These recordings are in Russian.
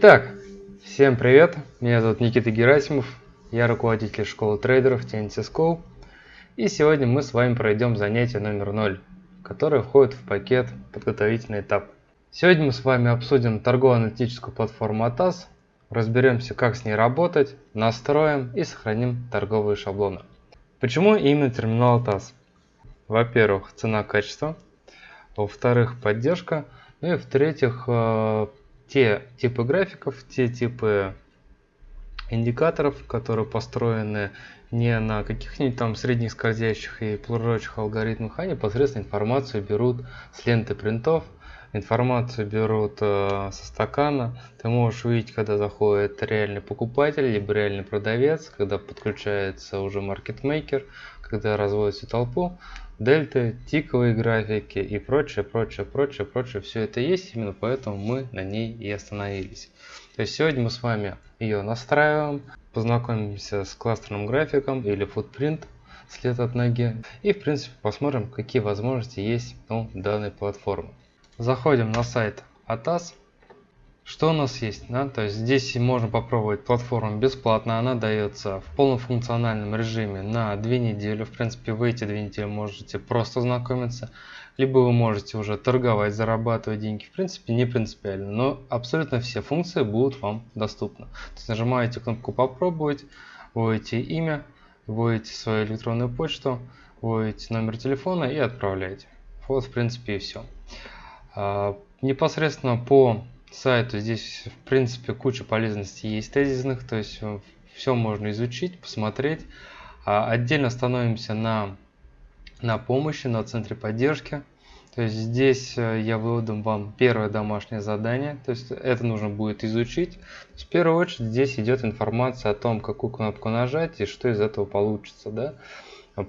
Итак, всем привет, меня зовут Никита Герасимов, я руководитель школы трейдеров TNC School. И сегодня мы с вами пройдем занятие номер 0, которое входит в пакет подготовительный этап. Сегодня мы с вами обсудим торгово-аналитическую платформу ATAS, разберемся как с ней работать, настроим и сохраним торговые шаблоны. Почему именно терминал ATAS? Во-первых, цена-качество, во-вторых, поддержка, ну и в-третьих, э, те типы графиков, те типы индикаторов, которые построены не на каких-нибудь там средних скользящих и прочих алгоритмах, а непосредственно информацию берут с ленты принтов, информацию берут э, со стакана. Ты можешь увидеть, когда заходит реальный покупатель, либо реальный продавец, когда подключается уже маркетмейкер, когда разводит всю толпу дельты, тиковые графики и прочее, прочее, прочее, прочее. Все это есть, именно поэтому мы на ней и остановились. То есть сегодня мы с вами ее настраиваем, познакомимся с кластерным графиком или footprint след от ноги и в принципе посмотрим какие возможности есть у данной платформы. Заходим на сайт ATAS что у нас есть? Да? То есть здесь можно попробовать платформу бесплатно. Она дается в полном функциональном режиме на две недели. В принципе, вы эти две недели можете просто знакомиться. Либо вы можете уже торговать, зарабатывать деньги. В принципе, не принципиально. Но абсолютно все функции будут вам доступны. То есть нажимаете кнопку «Попробовать», вводите имя, вводите свою электронную почту, вводите номер телефона и отправляете. Вот, в принципе, и все. А, непосредственно по сайту здесь в принципе куча полезностей есть тезисных, то есть э, все можно изучить, посмотреть. А отдельно становимся на, на помощи, на центре поддержки. То есть здесь э, я выдам вам первое домашнее задание, то есть это нужно будет изучить. В первую очередь здесь идет информация о том, какую кнопку нажать и что из этого получится. Да?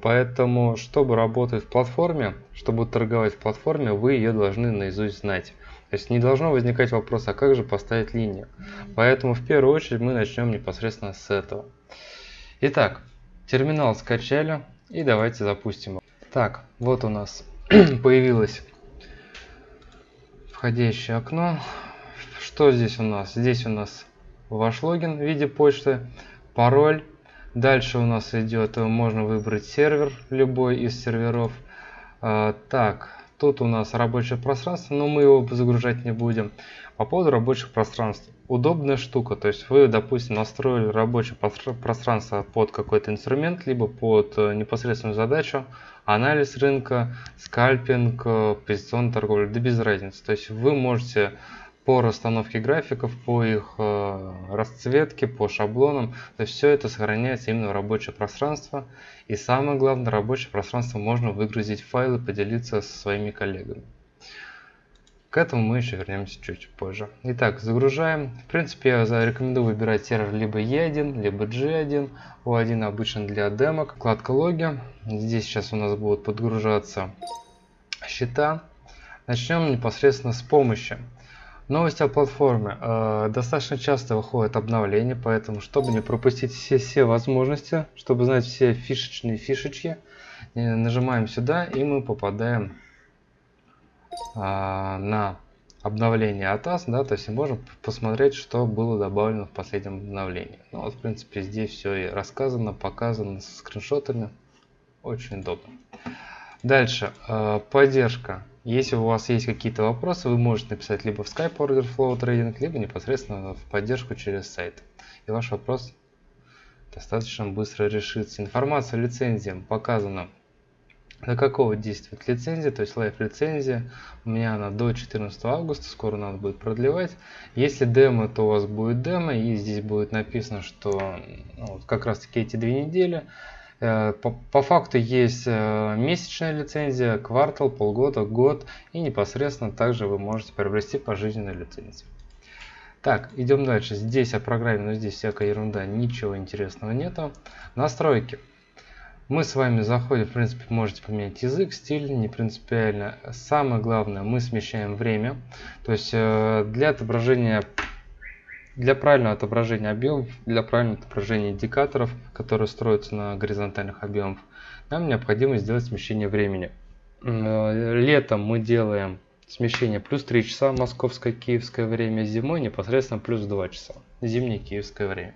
Поэтому, чтобы работать в платформе, чтобы торговать в платформе, вы ее должны наизусть знать. То есть не должно возникать вопрос, а как же поставить линию. Поэтому в первую очередь мы начнем непосредственно с этого. Итак, терминал скачали и давайте запустим его. Так, вот у нас появилось входящее окно. Что здесь у нас? Здесь у нас ваш логин в виде почты, пароль. Дальше у нас идет, можно выбрать сервер, любой из серверов. А, так, Тут у нас рабочее пространство, но мы его загружать не будем. По поводу рабочих пространств. Удобная штука, то есть вы, допустим, настроили рабочее пространство под какой-то инструмент, либо под э, непосредственную задачу, анализ рынка, скальпинг, э, позиционная торговля, да без разницы. То есть вы можете по расстановке графиков, по их э, расцветке, по шаблонам. То есть все это сохраняется именно в рабочее пространство. И самое главное, рабочее пространство можно выгрузить файлы, поделиться со своими коллегами. К этому мы еще вернемся чуть позже. Итак, загружаем. В принципе, я рекомендую выбирать сервер либо E1, либо G1. O1 обычно для демок. Вкладка логи. Здесь сейчас у нас будут подгружаться счета. Начнем непосредственно с помощи. Новости о платформе. Э, достаточно часто выходят обновления, поэтому, чтобы не пропустить все, все возможности, чтобы знать все фишечные фишечки, э, нажимаем сюда и мы попадаем э, на обновление ATAS, да, то есть можем посмотреть, что было добавлено в последнем обновлении. Ну вот, в принципе, здесь все и рассказано, показано с скриншотами. Очень удобно. Дальше, э, поддержка. Если у вас есть какие-то вопросы, вы можете написать либо в Skype Order Flow Trading, либо непосредственно в поддержку через сайт. И ваш вопрос достаточно быстро решится. Информация о лицензии показана до какого действует лицензия, то есть лайф лицензия. У меня она до 14 августа, скоро надо будет продлевать. Если демо, то у вас будет демо, и здесь будет написано, что ну, вот как раз таки эти две недели. Э, по, по факту есть э, месячная лицензия, квартал, полгода, год и непосредственно также вы можете приобрести пожизненную лицензию. Так, идем дальше. Здесь о программе, но здесь всякая ерунда, ничего интересного нету. Настройки. Мы с вами заходим, в принципе, можете поменять язык, стиль, не принципиально. Самое главное, мы смещаем время. То есть э, для отображения для правильного отображения объемов, для правильного отображения индикаторов, которые строятся на горизонтальных объемах, нам необходимо сделать смещение времени. Э, летом мы делаем смещение плюс 3 часа московское киевское время, зимой непосредственно плюс 2 часа, зимнее киевское время.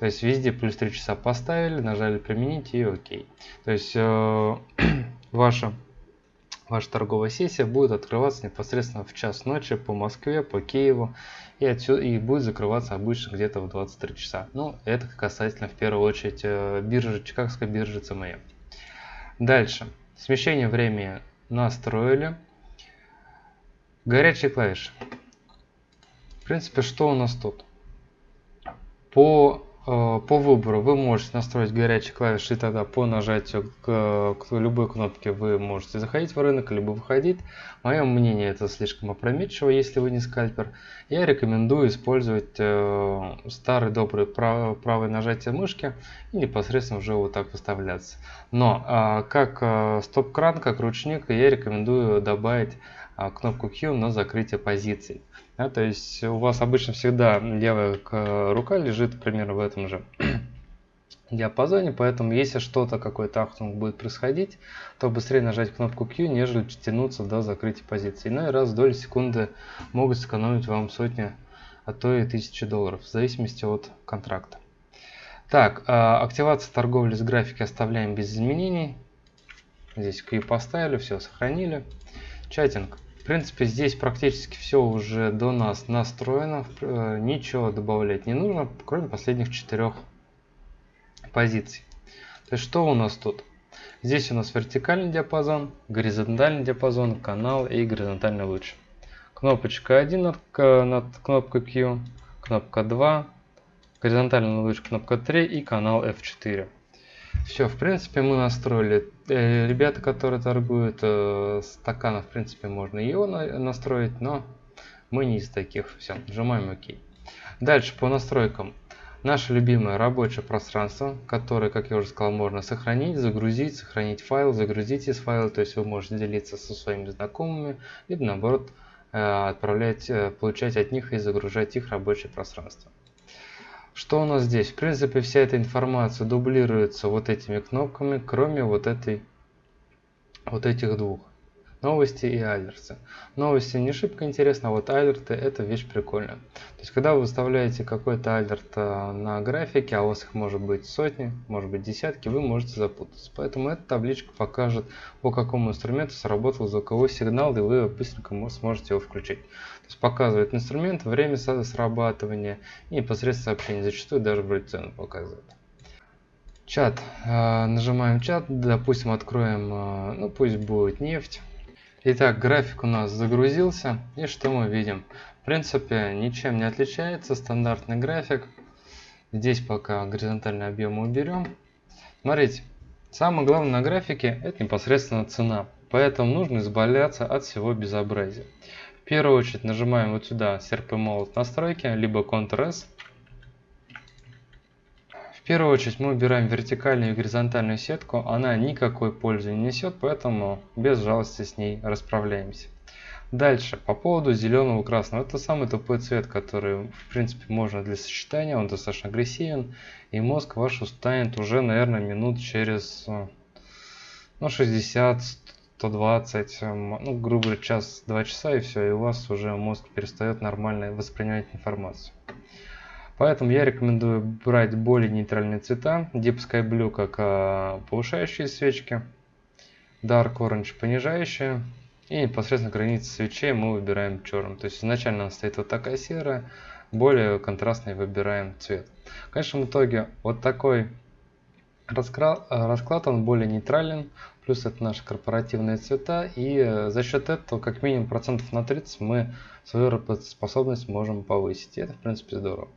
То есть везде плюс 3 часа поставили, нажали применить и окей. То есть э, ваша, ваша торговая сессия будет открываться непосредственно в час ночи по Москве, по Киеву и, отсюда, и будет закрываться обычно где-то в 23 часа. Ну, это касательно в первую очередь э, биржи, Чикагской биржи CME. Дальше. Смещение времени настроили. Горячие клавиши. В принципе, что у нас тут? По по выбору вы можете настроить горячие клавиши, и тогда по нажатию к, к любой кнопке вы можете заходить в рынок, либо выходить. Мое мнение, это слишком опрометчиво, если вы не скальпер. Я рекомендую использовать э, старый добрый прав, правое нажатие мышки и непосредственно уже вот так выставляться. Но э, как э, стоп-кран, как ручник, я рекомендую добавить э, кнопку Q на закрытие позиций. Да, то есть у вас обычно всегда левая рука лежит примерно в этом же диапазоне, поэтому если что-то, какой-то ахтунг будет происходить, то быстрее нажать кнопку Q, нежели тянуться до закрытия позиции. Ну и раз доли секунды могут сэкономить вам сотни, а то и тысячи долларов, в зависимости от контракта. Так, а, активация торговли с графики оставляем без изменений. Здесь Q поставили, все сохранили. Чатинг. Принципе, здесь практически все уже до нас настроено. Э, ничего добавлять не нужно, кроме последних четырех позиций. То есть, что у нас тут? Здесь у нас вертикальный диапазон, горизонтальный диапазон, канал и горизонтальный луч. Кнопочка 1 над, над кнопкой Q, кнопка 2, горизонтальный луч кнопка 3 и канал F4. Все, в принципе, мы настроили. Э, ребята, которые торгуют э, стаканы, в принципе, можно его настроить, но мы не из таких. Все, нажимаем ОК. Дальше по настройкам. Наше любимое рабочее пространство, которое, как я уже сказал, можно сохранить, загрузить, сохранить файл, загрузить из файла, то есть вы можете делиться со своими знакомыми, либо наоборот э, отправлять, получать от них и загружать их рабочее пространство. Что у нас здесь? В принципе, вся эта информация дублируется вот этими кнопками, кроме вот этой, вот этих двух. Новости и алерты. Новости не шибко интересно, а вот алерты это вещь прикольная. То есть, когда вы выставляете какой-то алерт а, на графике, а у вас их может быть сотни, может быть десятки, вы можете запутаться. Поэтому эта табличка покажет, по какому инструменту сработал звуковой сигнал, и вы быстренько сможете его включить. То есть показывает инструмент, время срабатывания и непосредственно сообщение. Зачастую даже вроде цену показывает. Чат. А, нажимаем чат. Допустим, откроем, а, ну пусть будет нефть. Итак, график у нас загрузился. И что мы видим? В принципе, ничем не отличается. Стандартный график. Здесь пока горизонтальный объем мы уберем. Смотрите, самое главное на графике это непосредственно цена. Поэтому нужно избавляться от всего безобразия первую очередь нажимаем вот сюда серп и молот настройки, либо Ctrl-S. Первую очередь мы убираем вертикальную и горизонтальную сетку, она никакой пользы не несет, поэтому без жалости с ней расправляемся. Дальше, по поводу зеленого и красного. Это самый тупой цвет, который, в принципе, можно для сочетания. Он достаточно агрессивен. И мозг ваш устанет уже, наверное, минут через ну, 60 120, эм, ну, грубо говоря, час-два часа и все, и у вас уже мозг перестает нормально воспринимать информацию. Поэтому я рекомендую брать более нейтральные цвета. Deep Sky Blue как а, повышающие свечки, Dark Orange понижающие. И непосредственно границы свечей мы выбираем черным. То есть изначально она стоит вот такая серая, более контрастный выбираем цвет. В конечном итоге вот такой расклад, расклад он более нейтрален, плюс это наши корпоративные цвета, и э, за счет этого как минимум процентов на 30 мы свою работоспособность можем повысить, и это в принципе здорово.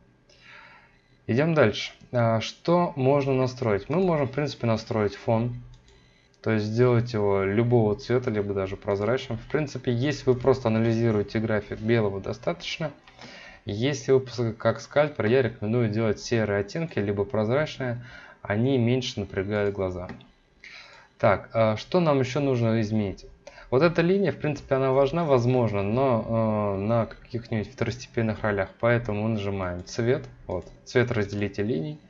Идем дальше. А, что можно настроить? Мы можем в принципе настроить фон, то есть сделать его любого цвета, либо даже прозрачным. В принципе, если вы просто анализируете график белого, достаточно. Если вы как скальпер, я рекомендую делать серые оттенки, либо прозрачные, они меньше напрягают глаза. Так, а что нам еще нужно изменить? Вот эта линия, в принципе, она важна, возможно, но э, на каких-нибудь второстепенных ролях. Поэтому нажимаем цвет, вот, цвет разделите линий,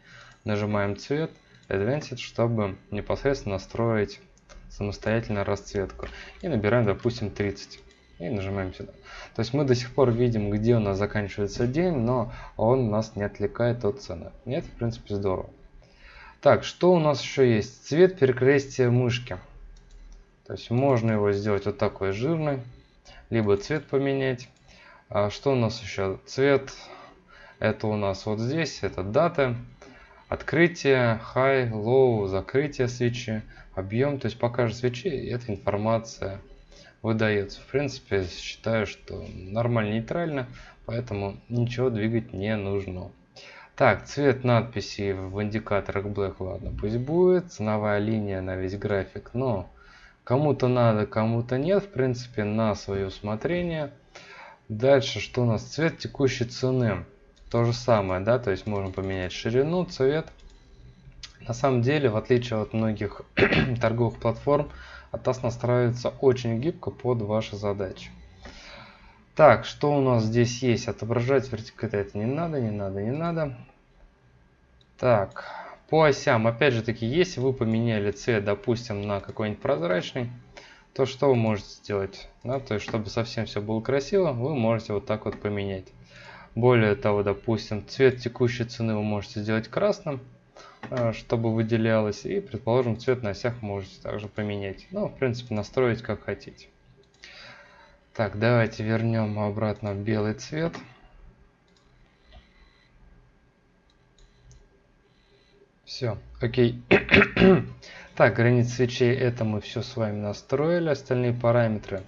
нажимаем цвет, Advanced, чтобы непосредственно настроить самостоятельно расцветку. И набираем, допустим, 30. и нажимаем сюда. То есть мы до сих пор видим, где у нас заканчивается день, но он нас не отвлекает от цены. Нет, в принципе, здорово. Так, что у нас еще есть? Цвет перекрестия мышки. То есть можно его сделать вот такой жирный, либо цвет поменять. А что у нас еще? Цвет, это у нас вот здесь, это дата, открытие, high, low, закрытие свечи, объем. То есть по каждой свече эта информация выдается. В принципе, считаю, что нормально нейтрально, поэтому ничего двигать не нужно. Так, цвет надписи в индикаторах Black, ладно, пусть будет. Ценовая линия на весь график, но кому-то надо, кому-то нет, в принципе, на свое усмотрение. Дальше, что у нас? Цвет текущей цены. То же самое, да, то есть можно поменять ширину, цвет. На самом деле, в отличие от многих торговых платформ, Атас настраивается очень гибко под ваши задачи. Так, что у нас здесь есть? Отображать вертикально это не надо, не надо, не надо. Так, по осям, опять же таки, если вы поменяли цвет, допустим, на какой-нибудь прозрачный, то что вы можете сделать? Да, то есть, чтобы совсем все было красиво, вы можете вот так вот поменять. Более того, допустим, цвет текущей цены вы можете сделать красным, Э, чтобы выделялось. И, предположим, цвет на осях можете также поменять. Ну, в принципе, настроить как хотите. Так, давайте вернем обратно белый цвет. Все, окей. так, границы свечей, это мы все с вами настроили. Остальные параметры.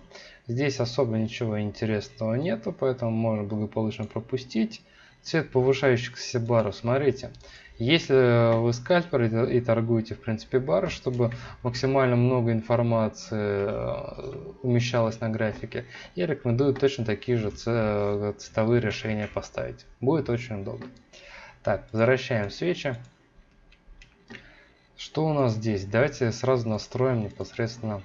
Здесь особо ничего интересного нету, поэтому можно благополучно пропустить. Цвет повышающихся баров, смотрите. Если вы скальпер и торгуете, в принципе, бар, чтобы максимально много информации э, умещалось на графике, я рекомендую точно такие же цветовые решения поставить. Будет очень удобно. Так, возвращаем свечи. Что у нас здесь? Давайте сразу настроим непосредственно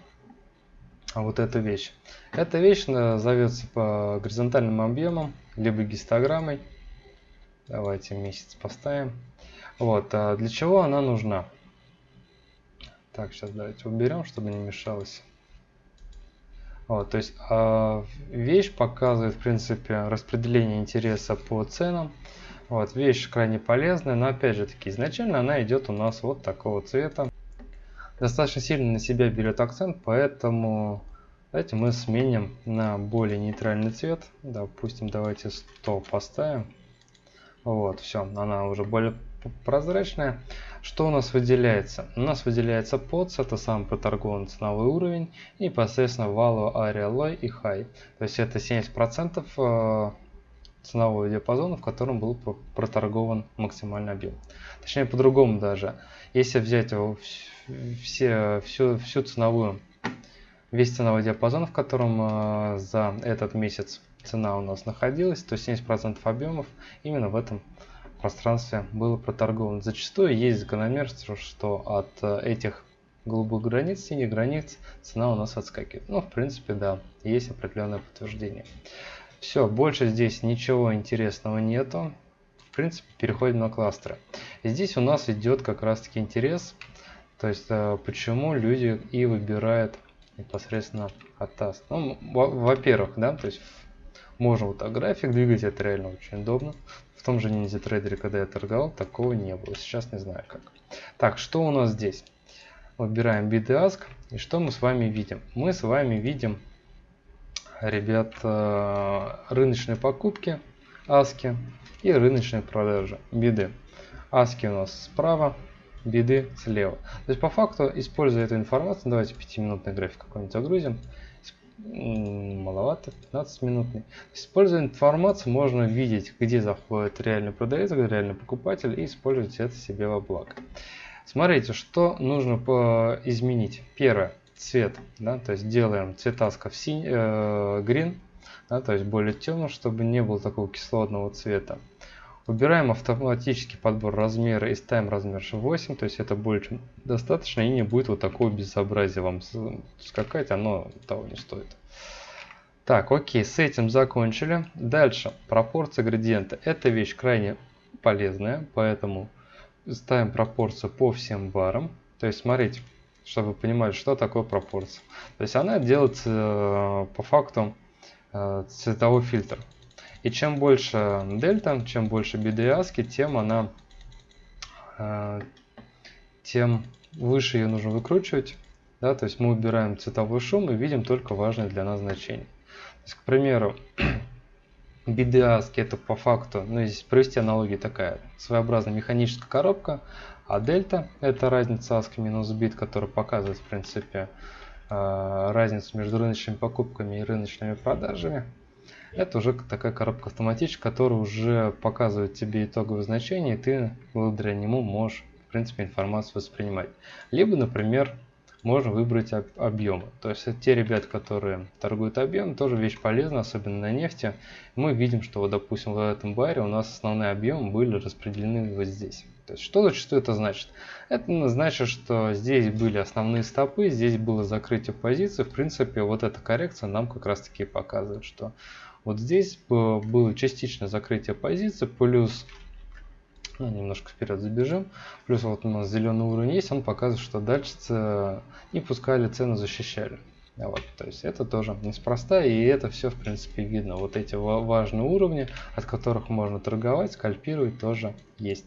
вот эту вещь. Эта вещь э, зовется по горизонтальным объемам, либо гистограммой. Давайте месяц поставим. Вот, а для чего она нужна? Так, сейчас давайте уберем, чтобы не мешалось. Вот, то есть э, вещь показывает, в принципе, распределение интереса по ценам. Вот, вещь крайне полезная, но опять же таки, изначально она идет у нас вот такого цвета. Достаточно сильно на себя берет акцент, поэтому давайте мы сменим на более нейтральный цвет. Допустим, давайте 100 поставим. Вот, все, она уже более прозрачная. Что у нас выделяется? У нас выделяется POTS, это сам проторгован ценовой уровень, и непосредственно Value, Area, Low и High. То есть это 70% э, ценового диапазона, в котором был проторгован максимальный объем. Точнее, по-другому даже. Если взять все, всю, всю ценовую, весь ценовой диапазон, в котором э, за этот месяц цена у нас находилась, то 70% объемов именно в этом пространстве было проторговано. Зачастую есть закономерность, что от э, этих голубых границ, синих границ цена у нас отскакивает. Ну, в принципе, да, есть определенное подтверждение. Все, больше здесь ничего интересного нету. В принципе, переходим на кластеры. Здесь у нас идет как раз-таки интерес, то есть э, почему люди и выбирают непосредственно ATAS. Ну, во-первых, да, то есть можно вот так график двигать, это реально очень удобно том же Ninja Trader, когда я торговал, такого не было. Сейчас не знаю как. Так, что у нас здесь? Выбираем биды ask. И что мы с вами видим? Мы с вами видим, ребят, э, рыночные покупки, аски и рыночные продажи, биды. Аски у нас справа, биды слева. То есть по факту, используя эту информацию, давайте 5-минутный график какой-нибудь загрузим маловато, 15 минутный. Используя информацию, можно видеть, где заходит реальный продавец, где реальный покупатель и использовать это себе во благо. Смотрите, что нужно изменить. Первое, цвет, да, то есть делаем цветаска в синий, э, green, да, то есть более темным, чтобы не было такого кислотного цвета. Выбираем автоматический подбор размера и ставим размер 8, то есть это больше достаточно и не будет вот такого безобразия вам скакать, оно того не стоит. Так, окей, с этим закончили. Дальше, пропорция градиента. Эта вещь крайне полезная, поэтому ставим пропорцию по всем барам. То есть, смотрите, чтобы вы понимали, что такое пропорция. То есть она делается э, по факту э, цветовой фильтр. И чем больше дельта, чем больше BDASCII, тем она, э, тем выше ее нужно выкручивать. Да, то есть мы убираем цветовой шум и видим только важные для нас значения. То есть, к примеру, BDASCII это по факту, ну здесь провести аналогию такая, своеобразная механическая коробка, а дельта это разница ASCII минус бит, которая показывает в принципе э, разницу между рыночными покупками и рыночными продажами. Это уже такая коробка автоматическая, которая уже показывает тебе итоговое значение, и ты благодаря нему можешь, в принципе, информацию воспринимать. Либо, например, можно выбрать об объемы. То есть те ребята, которые торгуют объем, тоже вещь полезна, особенно на нефти. Мы видим, что, вот, допустим, в этом баре у нас основные объемы были распределены вот здесь. То есть что зачастую это значит? Это значит, что здесь были основные стопы, здесь было закрытие позиции. В принципе, вот эта коррекция нам как раз таки показывает, что вот здесь было частичное закрытие позиции, плюс ну, немножко вперед забежим. Плюс вот у нас зеленый уровень есть, он показывает, что дальше не пускали, цену защищали. Вот, то есть это тоже неспроста, и это все в принципе видно. Вот эти важные уровни, от которых можно торговать, скальпировать тоже есть.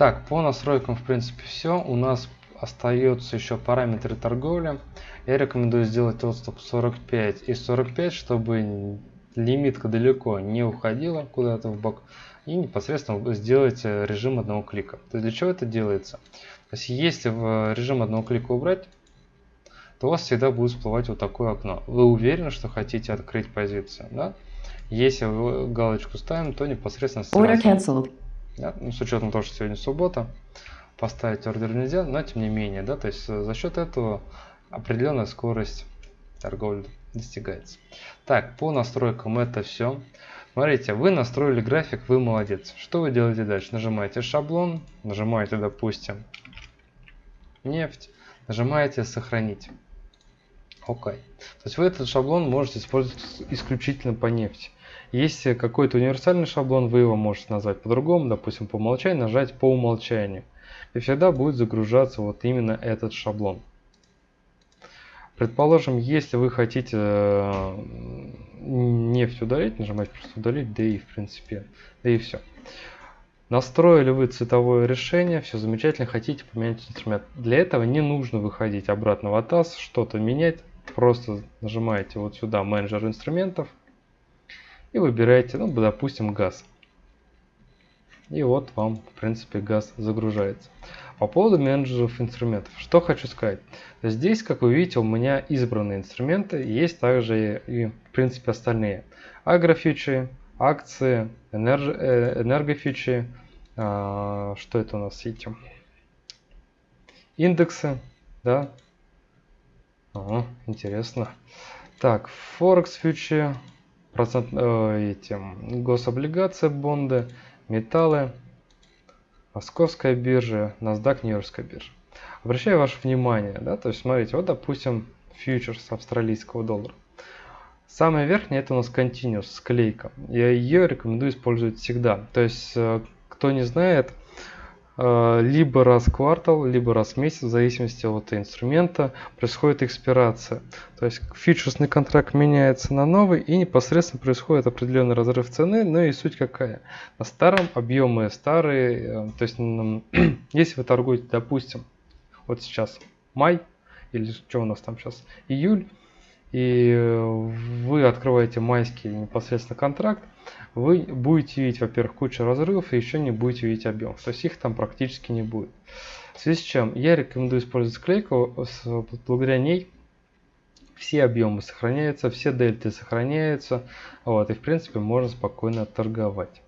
Так, по настройкам в принципе все. У нас остается еще параметры торговли. Я рекомендую сделать отступ 45 и 45, чтобы лимитка далеко не уходила куда-то в бок и непосредственно сделать э, режим одного клика. То есть для чего это делается? То есть если в режим одного клика убрать, то у вас всегда будет всплывать вот такое окно. Вы уверены, что хотите открыть позицию. Да? Если вы галочку ставим, то непосредственно сразу, ну, с учетом того, что сегодня суббота, поставить ордер нельзя, но тем не менее, да, то есть э, за счет этого определенная скорость торговли достигается. Так, по настройкам это все. Смотрите, вы настроили график, вы молодец. Что вы делаете дальше? Нажимаете шаблон, нажимаете, допустим, нефть, нажимаете сохранить. Окей. То есть вы этот шаблон можете использовать исключительно по нефти. Если какой-то универсальный шаблон, вы его можете назвать по-другому, допустим, по умолчанию, нажать по умолчанию. И всегда будет загружаться вот именно этот шаблон. Предположим, если вы хотите э, нефть удалить, нажимаете просто удалить, да и в принципе, да и все. Настроили вы цветовое решение, все замечательно, хотите поменять инструмент. Для этого не нужно выходить обратно в ATAS, что-то менять. Просто нажимаете вот сюда менеджер инструментов и выбираете, ну, допустим, газ. И вот вам, в принципе, газ загружается. По поводу менеджеров инструментов, что хочу сказать. Здесь, как вы видите, у меня избранные инструменты, есть также и, в принципе, остальные. Агрофьючи, акции, энерг... Э, энергофьючи, а, что это у нас эти? Индексы, да? Ага, интересно. Так, Форекс фьючи, процент, э, эти, гособлигации, бонды, металлы, Московская биржа, NASDAQ, Нью-Йоркская биржа. Обращаю ваше внимание, да, то есть смотрите, вот допустим фьючерс австралийского доллара. Самая верхняя это у нас Continuous, склейка. Я ее рекомендую использовать всегда. То есть, э, кто не знает, либо раз в квартал, либо раз в месяц, в зависимости от инструмента, происходит экспирация. То есть фьючерсный контракт меняется на новый и непосредственно происходит определенный разрыв цены, но и суть какая. На старом объемы старые, э, то есть если вы торгуете, допустим, вот сейчас май, или что у нас там сейчас, июль, и э, вы открываете майский непосредственно контракт, вы будете видеть, во-первых, кучу разрывов и еще не будете видеть объем. То есть их там практически не будет. В связи с чем я рекомендую использовать склейку, благодаря ней все объемы сохраняются, все дельты сохраняются, вот, и в принципе можно спокойно торговать.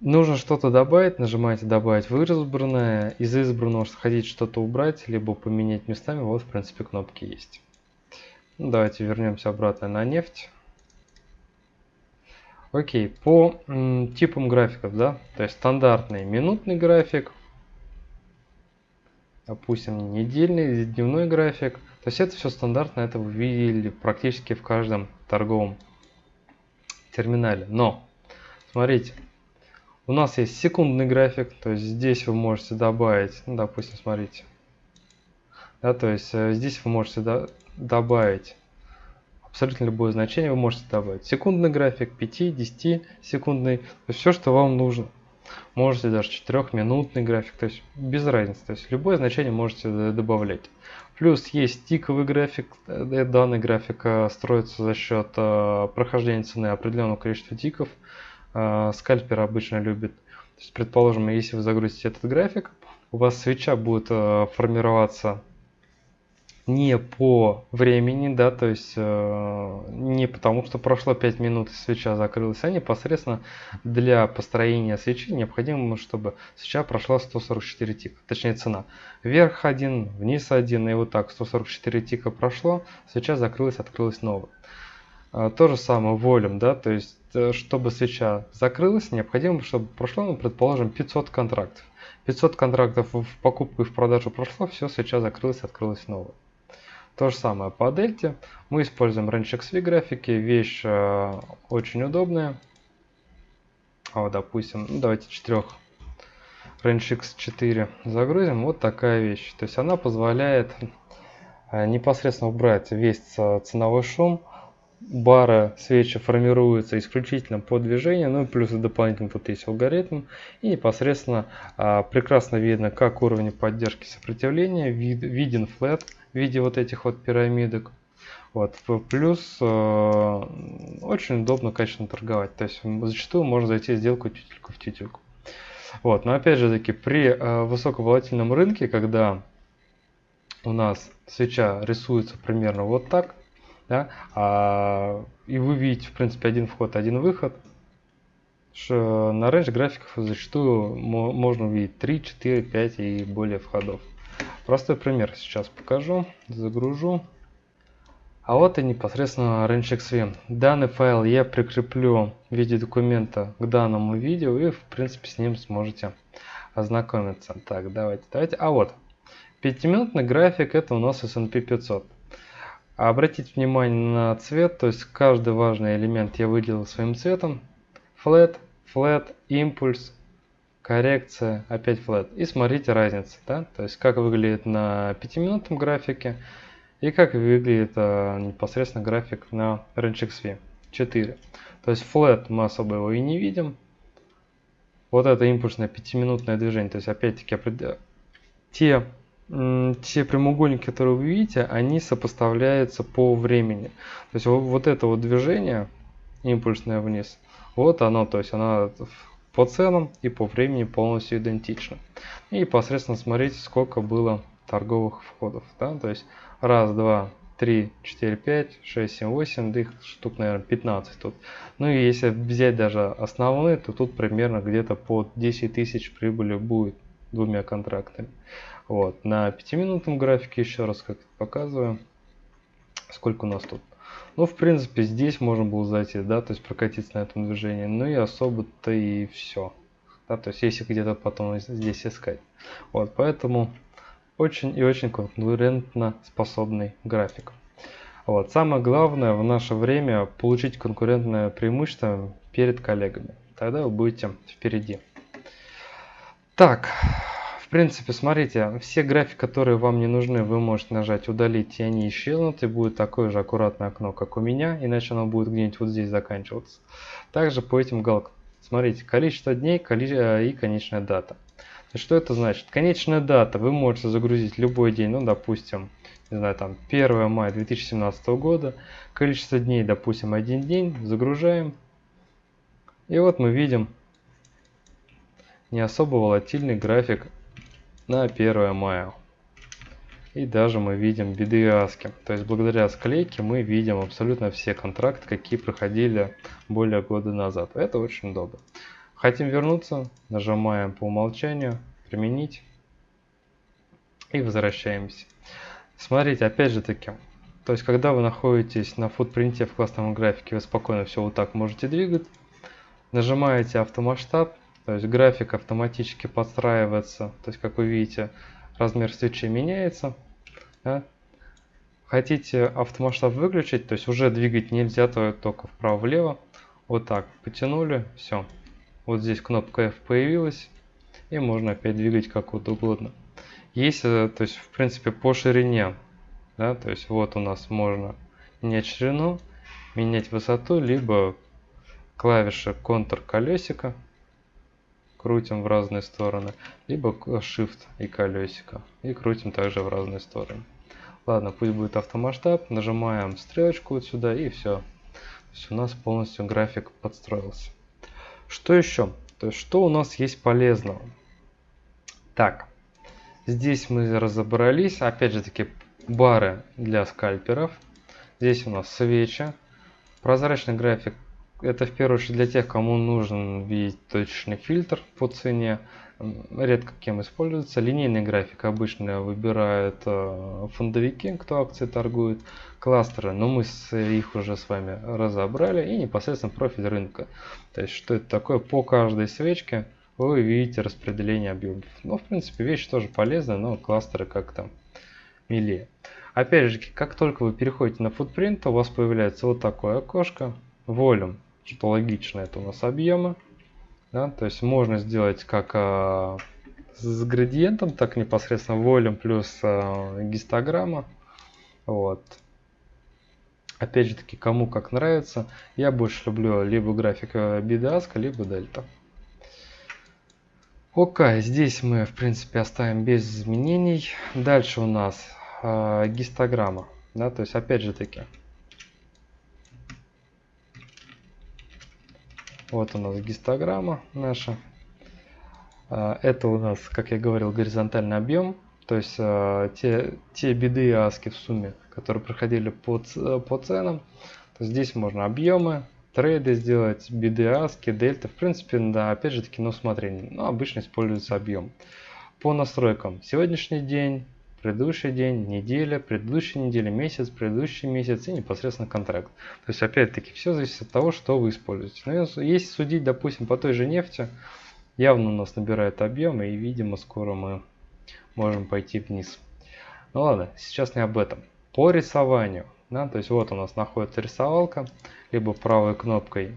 Нужно что-то добавить, нажимаете добавить в избранное, из избранного хотите что-то убрать, либо поменять местами, вот в принципе кнопки есть. Давайте вернемся обратно на нефть. Окей, по типам графиков, да, то есть стандартный минутный график, допустим, недельный, дневной график. То есть это все стандартно, это вы видели практически в каждом торговом терминале. Но, смотрите, у нас есть секундный график, то есть здесь вы можете добавить, ну, допустим, смотрите, да, то есть э, здесь вы можете добавить абсолютно любое значение вы можете добавить. Секундный график, 5, 10 секундный, все, что вам нужно. Можете даже 4-минутный график, то есть без разницы, то есть любое значение можете добавлять. Плюс есть тиковый график, э, данный график э, строится за счет э, прохождения цены определенного количества тиков. Скальпер обычно любит. То есть, предположим, если вы загрузите этот график, у вас свеча будет формироваться не по времени, да, то есть э, не потому, что прошло 5 минут и свеча закрылась, а непосредственно для построения свечи необходимо, чтобы свеча прошла 144 тика, точнее цена. Вверх один, вниз один, и вот так 144 тика прошло, свеча закрылась, открылась новая. Э, то же самое волюм, да, то есть э, чтобы свеча закрылась, необходимо, чтобы прошло, ну, предположим, 500 контрактов. 500 контрактов в покупку и в продажу прошло, все, свеча закрылась, открылась новая. То же самое по дельте. Мы используем RangeXV графики. Вещь э, очень удобная. А вот, допустим, ну, давайте 4 RangeX4 загрузим. Вот такая вещь. То есть она позволяет э, непосредственно убрать весь ценовой шум. Бары свечи формируются исключительно по движению, ну и плюс дополнительно тут есть алгоритм. И непосредственно э, прекрасно видно, как уровень поддержки сопротивления, вид, виден флет в виде вот этих вот пирамидок. Вот. Плюс э, очень удобно, качественно торговать. То есть зачастую можно зайти сделку тютельку в тютельку. Вот. Но опять же таки, при э, высоковолатильном рынке, когда у нас свеча рисуется примерно вот так, да, а, и вы видите, в принципе, один вход, один выход, на range графиках зачастую можно увидеть 3, 4, 5 и более входов. Простой пример сейчас покажу, загружу. А вот и непосредственно RangeXV. Данный файл я прикреплю в виде документа к данному видео и в принципе с ним сможете ознакомиться. Так, давайте, давайте. А вот, пятиминутный график это у нас S&P 500. Обратите внимание на цвет, то есть каждый важный элемент я выделил своим цветом. Flat, Flat, Impulse, коррекция, опять flat. И смотрите разницу, да, то есть как выглядит на 5-минутном графике и как выглядит а, непосредственно график на RangeXV 4. То есть flat мы особо его и не видим. Вот это импульсное 5-минутное движение, то есть опять-таки те, те прямоугольники, которые вы видите, они сопоставляются по времени. То есть вот, это вот движение импульсное вниз, вот оно, то есть оно по ценам и по времени полностью идентично. И непосредственно смотрите, сколько было торговых входов. Да? То есть раз, два, три, четыре, пять, шесть, семь, восемь, да их штук, наверное, 15 тут. Ну и если взять даже основные, то тут примерно где-то по 10 тысяч прибыли будет двумя контрактами. Вот. На 5-минутном графике еще раз как показываю, сколько у нас тут ну, в принципе, здесь можно было зайти, да, то есть прокатиться на этом движении. Ну и особо-то и все. Да, то есть если где-то потом здесь искать. Вот, поэтому очень и очень конкурентно способный график. Вот. Самое главное в наше время получить конкурентное преимущество перед коллегами. Тогда вы будете впереди. Так, в принципе, смотрите, все графики, которые вам не нужны, вы можете нажать удалить, и они исчезнут, и будет такое же аккуратное окно, как у меня, иначе оно будет где-нибудь вот здесь заканчиваться. Также по этим галкам. Смотрите, количество дней э, и конечная дата. Что это значит? Конечная дата вы можете загрузить любой день, ну, допустим, не знаю, там 1 мая 2017 года. Количество дней, допустим, один день. Загружаем. И вот мы видим не особо волатильный график на 1 мая. И даже мы видим BDASK. То есть благодаря склейке мы видим абсолютно все контракты, какие проходили более года назад. Это очень удобно. Хотим вернуться, нажимаем по умолчанию, применить и возвращаемся. Смотрите, опять же таки, то есть когда вы находитесь на футпринте в классном графике, вы спокойно все вот так можете двигать. Нажимаете автомасштаб, то есть график автоматически подстраивается. То есть, как вы видите, размер свечи меняется. Да? Хотите автомасштаб выключить, то есть уже двигать нельзя, то только вправо-влево. Вот так, потянули, все. Вот здесь кнопка F появилась. И можно опять двигать как вот угодно. Есть, то есть, в принципе, по ширине. Да, то есть, вот у нас можно менять ширину, менять высоту, либо клавиша Ctrl колесико, крутим в разные стороны, либо Shift и колесико, и крутим также в разные стороны. Ладно, пусть будет автомасштаб, нажимаем стрелочку вот сюда и все. То есть у нас полностью график подстроился. Что еще? То есть что у нас есть полезного? Так, здесь мы разобрались. Опять же таки бары для скальперов. Здесь у нас свечи. Прозрачный график это в первую очередь для тех, кому нужен видеть точный фильтр по цене. Редко кем используется. Линейный график обычно выбирают э, фондовики, кто акции торгует. Кластеры, но мы их уже с вами разобрали. И непосредственно профиль рынка. То есть, что это такое по каждой свечке вы видите распределение объемов. Ну, в принципе, вещь тоже полезная, но кластеры как-то милее. Опять же, как только вы переходите на футпринт, у вас появляется вот такое окошко. Volume что логично, это у нас объемы. Да, то есть можно сделать как а, с градиентом, так непосредственно волюм плюс а, гистограмма. Вот. Опять же таки, кому как нравится. Я больше люблю либо график бидаска, либо дельта. Окей, здесь мы в принципе оставим без изменений. Дальше у нас э, гистограмма. Да, то есть опять же таки Вот у нас гистограмма наша. А, это у нас, как я говорил, горизонтальный объем. То есть а, те, те биды и аски в сумме, которые проходили по, по ценам. То здесь можно объемы, трейды сделать, биды, аски, дельта. В принципе, да, опять же таки на усмотрение. Но обычно используется объем. По настройкам. Сегодняшний день, предыдущий день, неделя, предыдущая неделя, месяц, предыдущий месяц и непосредственно контракт. То есть опять-таки все зависит от того, что вы используете. Но если судить, допустим, по той же нефти, явно у нас набирает объемы и, видимо, скоро мы можем пойти вниз. Ну ладно, сейчас не об этом. По рисованию, да, то есть вот у нас находится рисовалка, либо правой кнопкой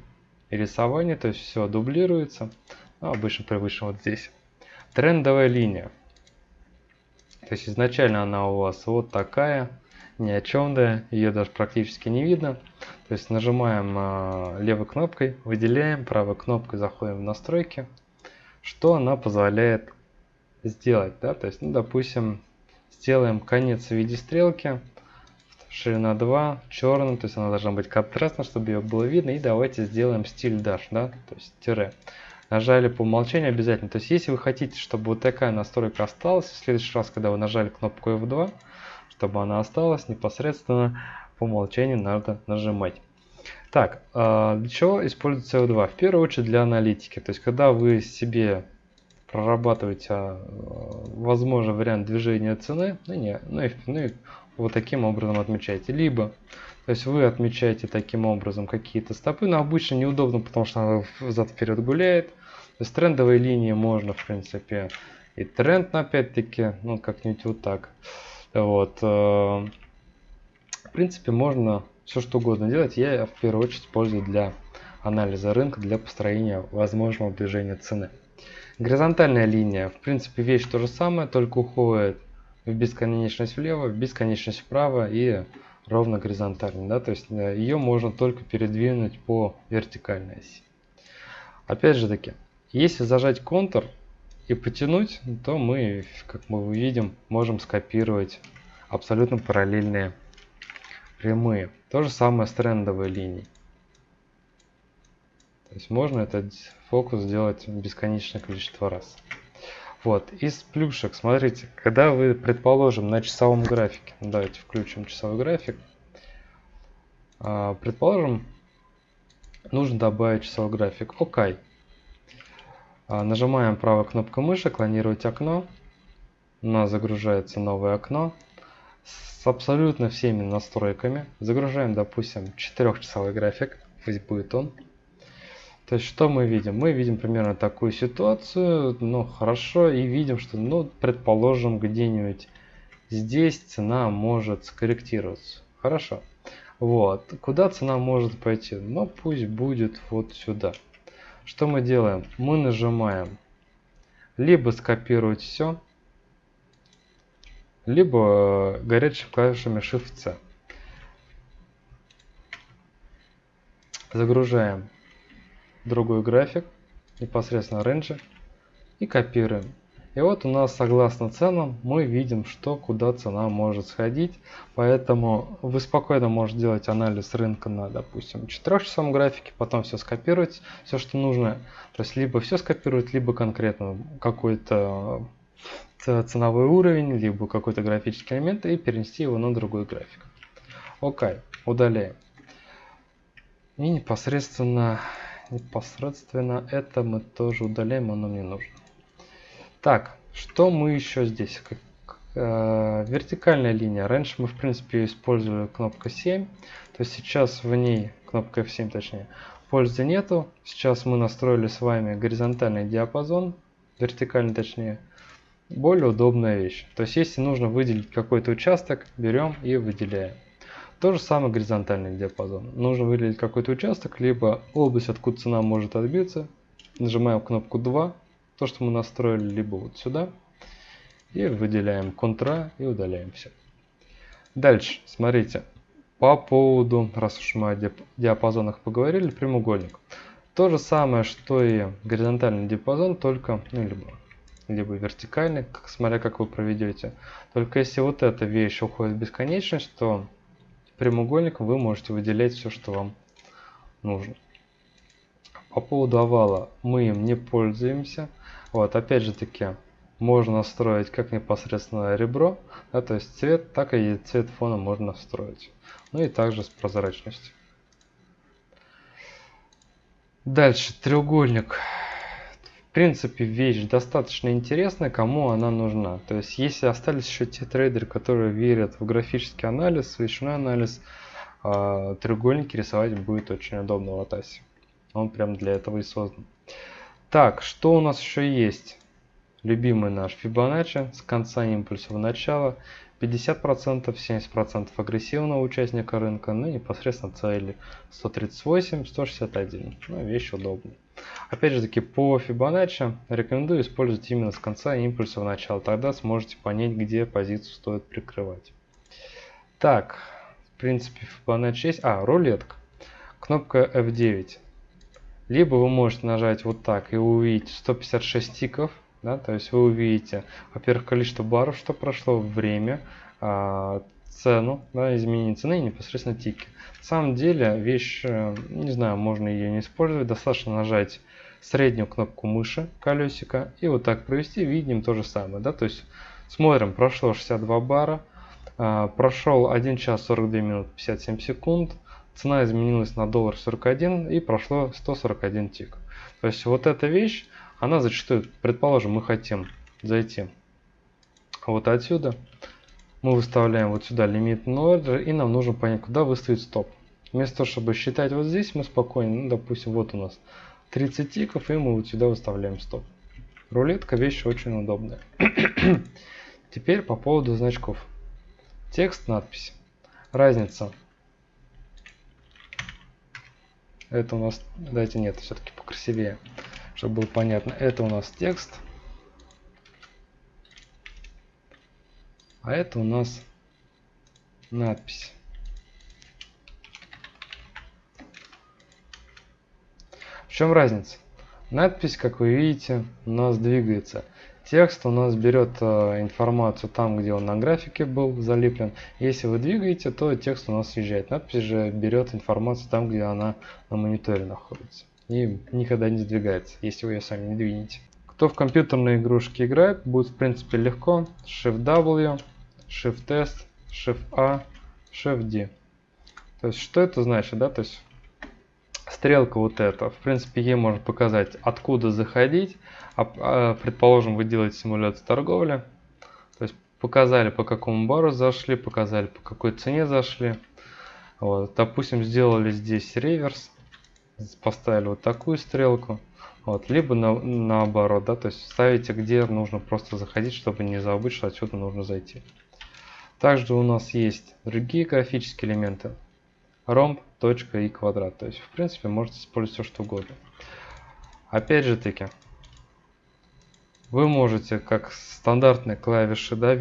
рисование, то есть все дублируется, ну, обычно привычно вот здесь. Трендовая линия. То есть изначально она у вас вот такая, ни о чем да, ее даже практически не видно. То есть нажимаем э, левой кнопкой, выделяем, правой кнопкой заходим в настройки. Что она позволяет сделать, да, то есть, ну, допустим, сделаем конец в виде стрелки, ширина 2, черным, то есть она должна быть контрастна, чтобы ее было видно, и давайте сделаем стиль dash, да, то есть тире нажали по умолчанию обязательно. То есть, если вы хотите, чтобы вот такая настройка осталась, в следующий раз, когда вы нажали кнопку F2, чтобы она осталась, непосредственно по умолчанию надо нажимать. Так, а, для чего используется F2? В первую очередь для аналитики. То есть, когда вы себе прорабатываете а, возможный вариант движения цены, ну, не, ну, и, ну и вот таким образом отмечаете. Либо то есть вы отмечаете таким образом какие-то стопы, но обычно неудобно, потому что она взад-вперед гуляет. То есть трендовые линии можно, в принципе, и тренд, опять-таки, ну, как-нибудь вот так. Вот. Э, в принципе, можно все что угодно делать. Я в первую очередь использую для анализа рынка, для построения возможного движения цены. Горизонтальная линия, в принципе, вещь то же самое, только уходит в бесконечность влево, в бесконечность вправо и ровно горизонтально. Да? То есть э, ее можно только передвинуть по вертикальной оси. Опять же таки, если зажать контур и потянуть, то мы, как мы увидим, можем скопировать абсолютно параллельные прямые. То же самое с трендовой линией. То есть можно этот фокус сделать бесконечное количество раз. Вот, из плюшек, смотрите, когда вы, предположим, на часовом графике, давайте включим часовой график, а, предположим, нужно добавить часовой график. ОК. А, нажимаем правой кнопкой мыши, клонировать окно. У нас загружается новое окно с абсолютно всеми настройками. Загружаем, допустим, 4-часовой график, пусть будет он. То есть, что мы видим? Мы видим примерно такую ситуацию, ну, хорошо, и видим, что, ну, предположим, где-нибудь здесь цена может скорректироваться. Хорошо. Вот. Куда цена может пойти? Ну, пусть будет вот сюда. Что мы делаем? Мы нажимаем либо скопировать все, либо э, горячими клавишами Shift-C. Загружаем другой график, непосредственно рейнджи, и копируем. И вот у нас согласно ценам мы видим, что куда цена может сходить. Поэтому вы спокойно можете делать анализ рынка на, допустим, 4 часовом графике, потом все скопировать, все, что нужно. То есть либо все скопировать, либо конкретно какой-то ценовой уровень, либо какой-то графический элемент и перенести его на другой график. Окей, удаляем. И непосредственно, непосредственно это мы тоже удаляем, оно мне нужно. Так, что мы еще здесь? Как, э, вертикальная линия. Раньше мы, в принципе, использовали кнопку 7. То есть сейчас в ней, кнопка F7 точнее, пользы нету. Сейчас мы настроили с вами горизонтальный диапазон, вертикальный точнее. Более удобная вещь. То есть если нужно выделить какой-то участок, берем и выделяем. То же самое горизонтальный диапазон. Нужно выделить какой-то участок, либо область, откуда цена может отбиться. Нажимаем кнопку 2 то, что мы настроили, либо вот сюда. И выделяем контра и удаляем все. Дальше, смотрите, по поводу, раз уж мы о диапазонах поговорили, прямоугольник. То же самое, что и горизонтальный диапазон, только, ну, либо, либо вертикальный, как, смотря как вы проведете. Только если вот эта вещь уходит в бесконечность, то прямоугольник вы можете выделять все, что вам нужно. По поводу овала мы им не пользуемся. Вот, опять же таки, можно настроить как непосредственно ребро, да, то есть цвет, так и цвет фона можно настроить. Ну и также с прозрачностью. Дальше, треугольник. В принципе, вещь достаточно интересная, кому она нужна. То есть, если остались еще те трейдеры, которые верят в графический анализ, свечной анализ, э, треугольники рисовать будет очень удобно в Атасе. Он прям для этого и создан. Так, что у нас еще есть? Любимый наш Fibonacci с конца импульса в начало. 50%, 70% агрессивного участника рынка, ну и непосредственно цели 138, 161. Ну, вещь удобная. Опять же таки, по Fibonacci рекомендую использовать именно с конца импульса в начало. Тогда сможете понять, где позицию стоит прикрывать. Так, в принципе, Fibonacci есть. А, рулетка. Кнопка F9. Либо вы можете нажать вот так и увидеть 156 тиков. Да, то есть вы увидите, во-первых, количество баров, что прошло, время, а, цену, да, изменение цены и непосредственно тики. На самом деле вещь, э, не знаю, можно ее не использовать, достаточно нажать среднюю кнопку мыши колесика и вот так провести, видим то же самое. Да? То есть смотрим, прошло 62 бара, а, прошел 1 час 42 минут 57 секунд, цена изменилась на доллар 41 и прошло 141 тик. То есть вот эта вещь, она зачастую, предположим, мы хотим зайти вот отсюда, мы выставляем вот сюда лимит ордер и нам нужно понять, куда выставить стоп. Вместо того, чтобы считать вот здесь, мы спокойно, ну, допустим, вот у нас 30 тиков, и мы вот сюда выставляем стоп. Рулетка вещь очень удобная. Теперь по поводу значков. Текст, надпись. Разница Это у нас, давайте нет, все-таки покрасивее, чтобы было понятно. Это у нас текст. А это у нас надпись. В чем разница? Надпись, как вы видите, у нас двигается. Текст у нас берет э, информацию там, где он на графике был залеплен. Если вы двигаете, то текст у нас съезжает. Надпись же берет информацию там, где она на мониторе находится. И никогда не сдвигается, если вы ее сами не двинете. Кто в компьютерные игрушки играет, будет в принципе легко. Shift-W, Shift-S, Shift-A, Shift-D. То есть что это значит, да? То есть стрелка вот эта, в принципе, ей можно показать, откуда заходить. А, а, предположим, вы делаете симуляцию торговли. То есть показали, по какому бару зашли, показали, по какой цене зашли. Вот, допустим, сделали здесь реверс, поставили вот такую стрелку. Вот, либо на, наоборот, да, то есть ставите, где нужно просто заходить, чтобы не забыть, что отсюда нужно зайти. Также у нас есть другие графические элементы ромб, точка и квадрат. То есть, в принципе, можете использовать все, что угодно. Опять же таки, вы можете, как стандартные клавиши да,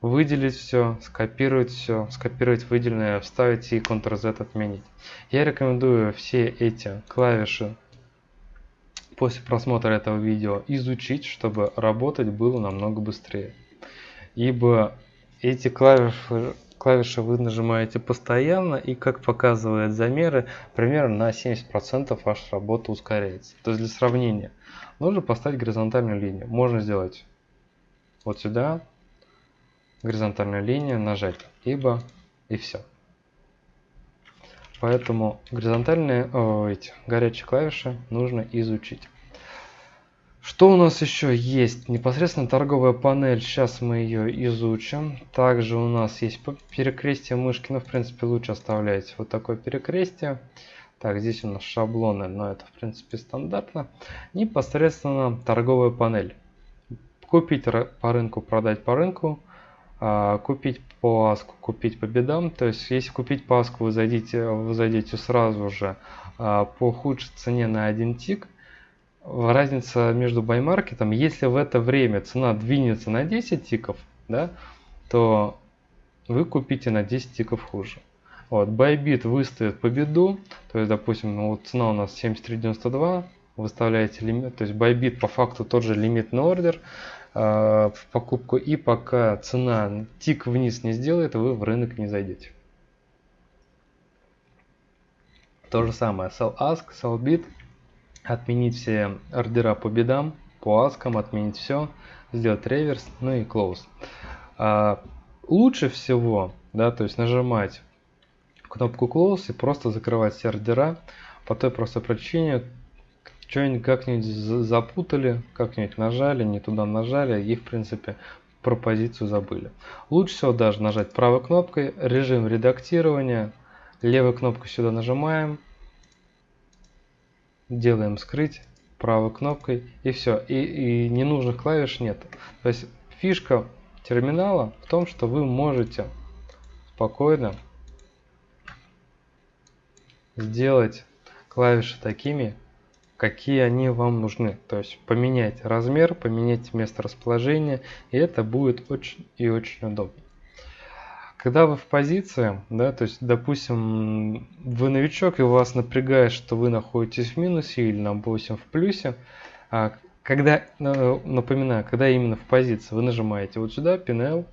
выделить все, скопировать все, скопировать выделенное, вставить и Ctrl-Z отменить. Я рекомендую все эти клавиши после просмотра этого видео изучить, чтобы работать было намного быстрее. Ибо эти клавиши, клавиши вы нажимаете постоянно и как показывают замеры, примерно на 70% ваша работа ускоряется. То есть для сравнения, нужно поставить горизонтальную линию. Можно сделать вот сюда, горизонтальную линию, нажать, либо и все. Поэтому горизонтальные, о, эти горячие клавиши нужно изучить. Что у нас еще есть? Непосредственно торговая панель, сейчас мы ее изучим. Также у нас есть перекрестие мышки, но в принципе лучше оставлять вот такое перекрестие. Так, здесь у нас шаблоны, но это в принципе стандартно. Непосредственно торговая панель. Купить по рынку, продать по рынку. А, купить по аску, купить по бедам. То есть, если купить по аску, вы зайдете, вы зайдете сразу же а, по худшей цене на один тик. Разница между баймаркетом, если в это время цена двинется на 10 тиков, да, то вы купите на 10 тиков хуже. Вот, Bybit выставит победу, то есть, допустим, ну, вот цена у нас 73.92, выставляете лимит, то есть Bybit по факту тот же лимитный ордер, Э, в покупку и пока цена тик вниз не сделает, вы в рынок не зайдете. То же самое sell ask, sell bid, отменить все ордера по бедам, по аскам, отменить все, сделать реверс, ну и close. А, лучше всего, да, то есть нажимать кнопку close и просто закрывать все ордера по той простой причине, что-нибудь как-нибудь запутали, как-нибудь нажали, не туда нажали, и в принципе про позицию забыли. Лучше всего даже нажать правой кнопкой, режим редактирования, левой кнопкой сюда нажимаем, делаем скрыть правой кнопкой и все. И, и ненужных клавиш нет. То есть фишка терминала в том, что вы можете спокойно сделать клавиши такими, какие они вам нужны. То есть поменять размер, поменять место расположения, и это будет очень и очень удобно. Когда вы в позиции, да, то есть, допустим, вы новичок, и вас напрягает, что вы находитесь в минусе или, допустим, в плюсе, а когда, э, напоминаю, когда именно в позиции, вы нажимаете вот сюда, P&L,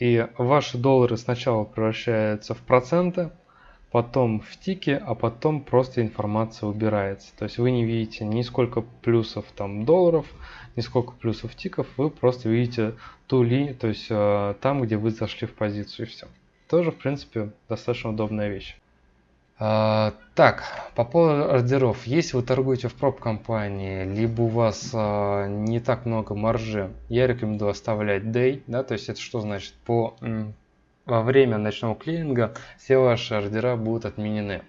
и ваши доллары сначала превращаются в проценты, потом в тике, а потом просто информация убирается. То есть вы не видите ни сколько плюсов там долларов, ни сколько плюсов тиков, вы просто видите ту линию, то есть э, там, где вы зашли в позицию и все. Тоже, в принципе, достаточно удобная вещь. А, так, по поводу ордеров. Если вы торгуете в проб-компании, либо у вас а, не так много маржи, я рекомендую оставлять day, да, то есть это что значит? По во время ночного клининга все ваши ордера будут отменены.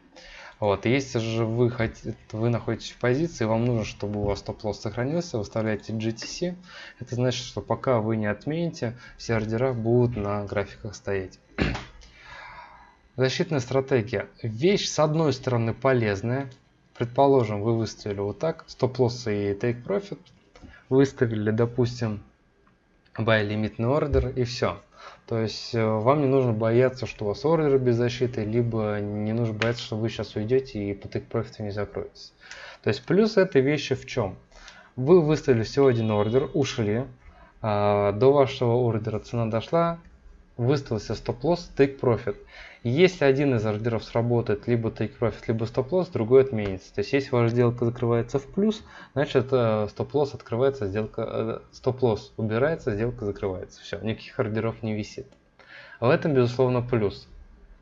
Вот, если же вы, хотите, вы находитесь в позиции, вам нужно, чтобы у вас стоп-лосс сохранился, выставляете GTC. Это значит, что пока вы не отмените, все ордера будут на графиках стоять. Защитная стратегия. Вещь, с одной стороны, полезная. Предположим, вы выставили вот так, стоп-лосс и take profit. Выставили, допустим, buy лимитный ордер и все. То есть э, вам не нужно бояться, что у вас ордер без защиты, либо не нужно бояться, что вы сейчас уйдете и по profit не закроетесь. То есть плюс этой вещи в чем? Вы выставили всего один ордер, ушли, а, до вашего ордера цена дошла, выставился стоп-лосс, take profit. Если один из ордеров сработает либо take profit, либо стоп-лосс, другой отменится. То есть если ваша сделка закрывается в плюс, значит э, стоп-лосс открывается, сделка э, стоп-лосс убирается, сделка закрывается. Все, никаких ордеров не висит. В этом безусловно плюс.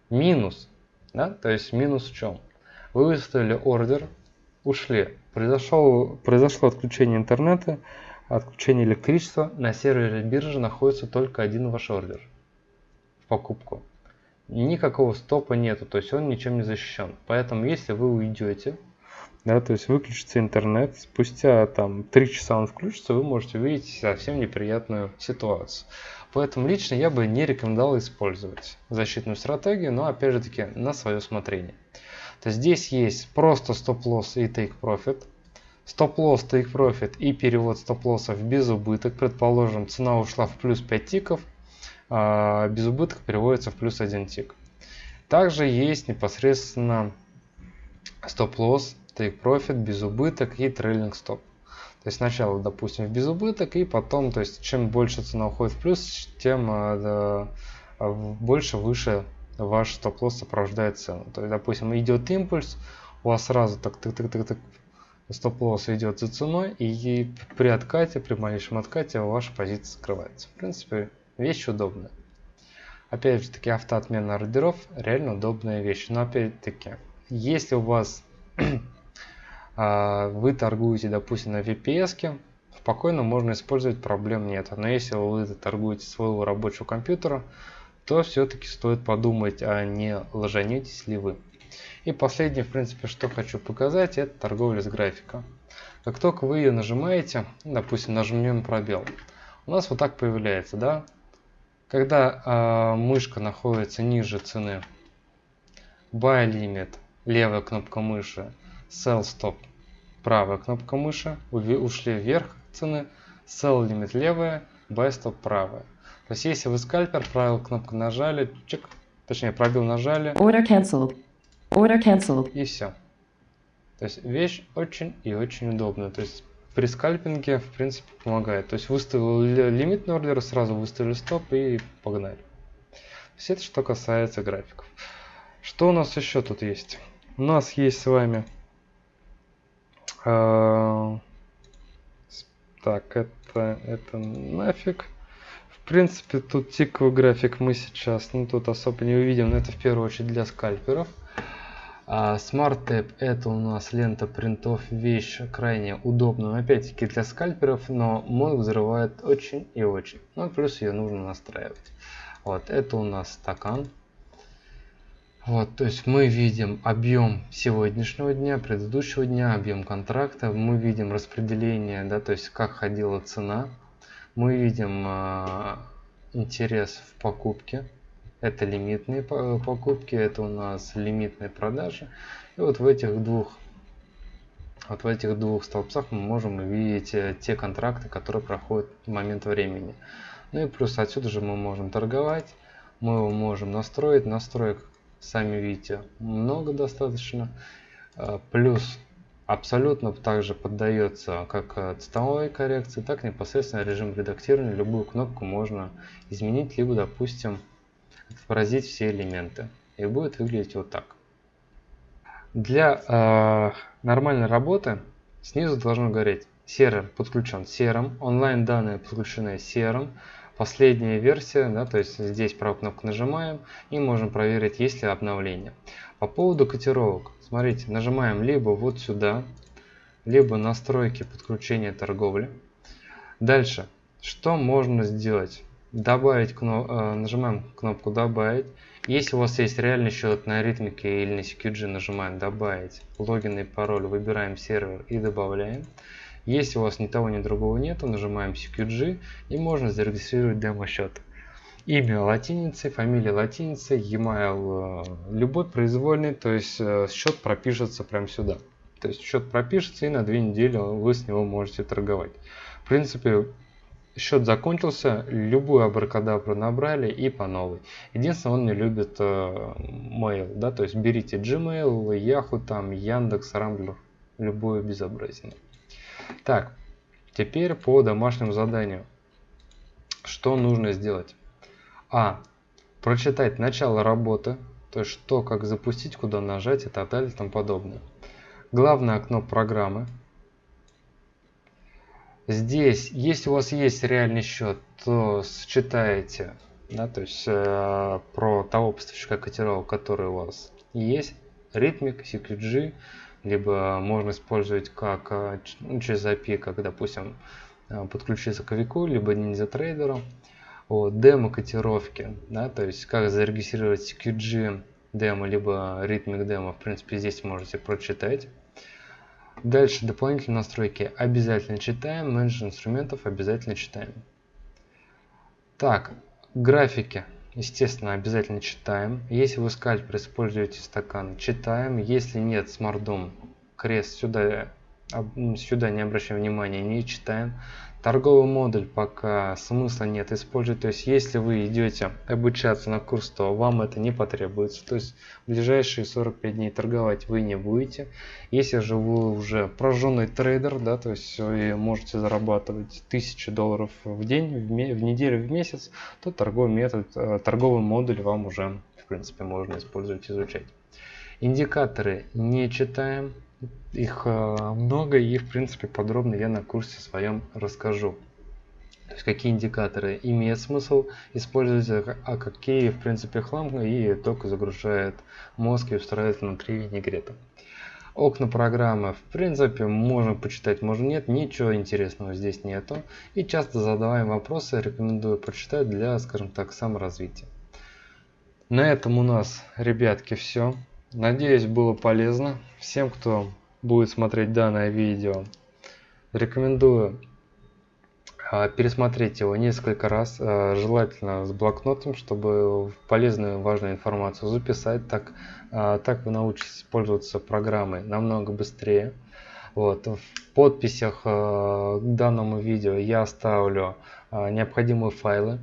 Минус, да, то есть минус в чем? Вы выставили ордер, ушли, произошло, произошло отключение интернета, отключение электричества, на сервере биржи находится только один ваш ордер в покупку никакого стопа нету, то есть он ничем не защищен. Поэтому если вы уйдете, да, то есть выключится интернет, спустя там 3 часа он включится, вы можете увидеть совсем неприятную ситуацию. Поэтому лично я бы не рекомендовал использовать защитную стратегию, но опять же таки на свое усмотрение. То есть здесь есть просто стоп-лосс и take profit. Стоп-лосс, take profit и перевод стоп-лоссов без убыток. Предположим, цена ушла в плюс 5 тиков, без убытка переводится в плюс один тик. Также есть непосредственно стоп-лосс, profit, без убыток и трейлинг стоп. То есть сначала, допустим, в безубыток, и потом, то есть чем больше цена уходит в плюс, тем э, больше выше ваш стоп-лосс сопровождает цену. То есть, допустим, идет импульс, у вас сразу так так так так так стоп-лосс идет за ценой, и при откате, при малейшем откате ваша позиция скрывается. В принципе, вещь удобная. Опять же таки, автоотмена ордеров реально удобная вещь. Но опять-таки, если у вас а, вы торгуете, допустим, на VPS, спокойно можно использовать, проблем нет. Но если вы торгуете своего рабочего компьютера, то все-таки стоит подумать, а не ложанетесь ли вы. И последнее, в принципе, что хочу показать, это торговля с графика. Как только вы ее нажимаете, допустим, нажмем пробел, у нас вот так появляется, да? Когда э, мышка находится ниже цены, buy limit, левая кнопка мыши, sell stop, правая кнопка мыши, ушли вверх цены, sell limit левая, buy stop правая. То есть если вы скальпер, правую кнопку нажали, чик, точнее пробил нажали. Order cancelled. Order cancelled. И все. То есть вещь очень и очень удобная. То есть при скальпинге в принципе помогает. То есть выставил лимитный ордер, сразу выставили стоп и погнали. Есть это что касается графиков. Что у нас еще тут есть? У нас есть с вами а, так, это, это нафиг. В принципе, тут тиковый график мы сейчас, ну, тут особо не увидим, но это в первую очередь для скальперов. А Smart Tab это у нас лента принтов, вещь крайне удобная, опять-таки для скальперов, но мозг взрывает очень и очень. Ну, плюс ее нужно настраивать. Вот, это у нас стакан. Вот, то есть мы видим объем сегодняшнего дня, предыдущего дня, объем контракта, мы видим распределение, да, то есть как ходила цена, мы видим э, интерес в покупке, это лимитные покупки, это у нас лимитные продажи, и вот в этих двух вот в этих двух столбцах мы можем увидеть э, те контракты, которые проходят в момент времени. Ну и плюс отсюда же мы можем торговать, мы его можем настроить, настроек сами видите, много достаточно. А, плюс абсолютно также поддается как цветовой коррекции, так непосредственно режим редактирования. Любую кнопку можно изменить, либо, допустим, отобразить все элементы. И будет выглядеть вот так. Для э, нормальной работы снизу должно гореть сервер подключен серым, онлайн данные подключены серым, последняя версия, да, то есть здесь правую кнопку нажимаем и можем проверить, есть ли обновление. По поводу котировок, смотрите, нажимаем либо вот сюда, либо настройки подключения торговли. Дальше, что можно сделать? Добавить, э, нажимаем кнопку добавить. Если у вас есть реальный счет на ритмике или на CQG, нажимаем добавить логин и пароль, выбираем сервер и добавляем. Если у вас ни того, ни другого нету, нажимаем CQG и можно зарегистрировать демо-счет. Имя латиницей, фамилия латиницей, e-mail э, любой произвольный, то есть э, счет пропишется прямо сюда. То есть счет пропишется и на две недели вы с него можете торговать. В принципе, счет закончился, любую абракадабру набрали и по новой. Единственное, он не любит э, mail, да, то есть берите Gmail, Yahoo, там, Яндекс, Рамблер, любое безобразие. Так, теперь по домашнему заданию. Что нужно сделать? А. Прочитать начало работы, то есть что, как запустить, куда нажать и так далее и тому подобное. Главное окно программы. Здесь, если у вас есть реальный счет, то считаете, да, то есть э, про того поставщика котировок, который у вас есть, Rhythmic, CQG, либо можно использовать как э, ну, через API, как, допустим, э, подключиться к Вику, либо NinjaTrader. Вот, демо котировки, да, то есть как зарегистрировать QG демо, либо Rhythmic демо, в принципе, здесь можете прочитать. Дальше дополнительные настройки обязательно читаем, менеджер инструментов обязательно читаем. Так, графики, естественно, обязательно читаем. Если вы скальпер используете стакан, читаем. Если нет, смардом, крест сюда сюда не обращаем внимания, не читаем. Торговый модуль пока смысла нет использовать. То есть, если вы идете обучаться на курс, то вам это не потребуется. То есть, в ближайшие 45 дней торговать вы не будете. Если же вы уже прожженный трейдер, да, то есть вы можете зарабатывать тысячи долларов в день, в, в неделю, в месяц, то торговый метод, э, торговый модуль вам уже, в принципе, можно использовать, изучать. Индикаторы не читаем, их э, много и в принципе подробно я на курсе своем расскажу. То есть какие индикаторы имеет смысл использовать, а а какие в принципе хлам и только загружает мозг и устраивает внутри винегрета. Окна программы в принципе можно почитать, можно нет, ничего интересного здесь нету. И часто задаваем вопросы, рекомендую почитать для, скажем так, саморазвития. На этом у нас, ребятки, все. Надеюсь, было полезно. Всем, кто будет смотреть данное видео, рекомендую а, пересмотреть его несколько раз, а, желательно с блокнотом, чтобы полезную важную информацию записать. Так, а, так вы научитесь пользоваться программой намного быстрее. Вот. В подписях к данному видео я оставлю необходимые файлы,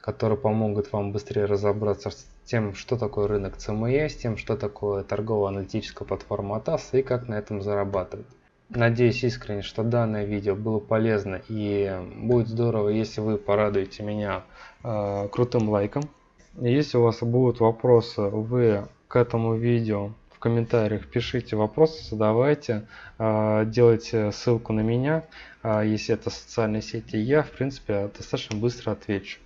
которые помогут вам быстрее разобраться тем, что такое рынок CME, тем, что такое торгово-аналитическая платформа ATAS и как на этом зарабатывать. Надеюсь искренне, что данное видео было полезно и будет здорово, если вы порадуете меня э, крутым лайком. Если у вас будут вопросы, вы к этому видео в комментариях пишите вопросы, задавайте, э, делайте ссылку на меня, э, если это социальные сети, я в принципе достаточно быстро отвечу.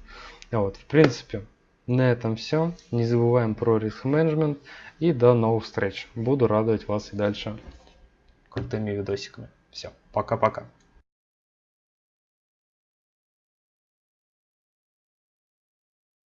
Вот, в принципе, на этом все. Не забываем про риск менеджмент и до новых встреч. Буду радовать вас и дальше крутыми видосиками. Все, пока-пока.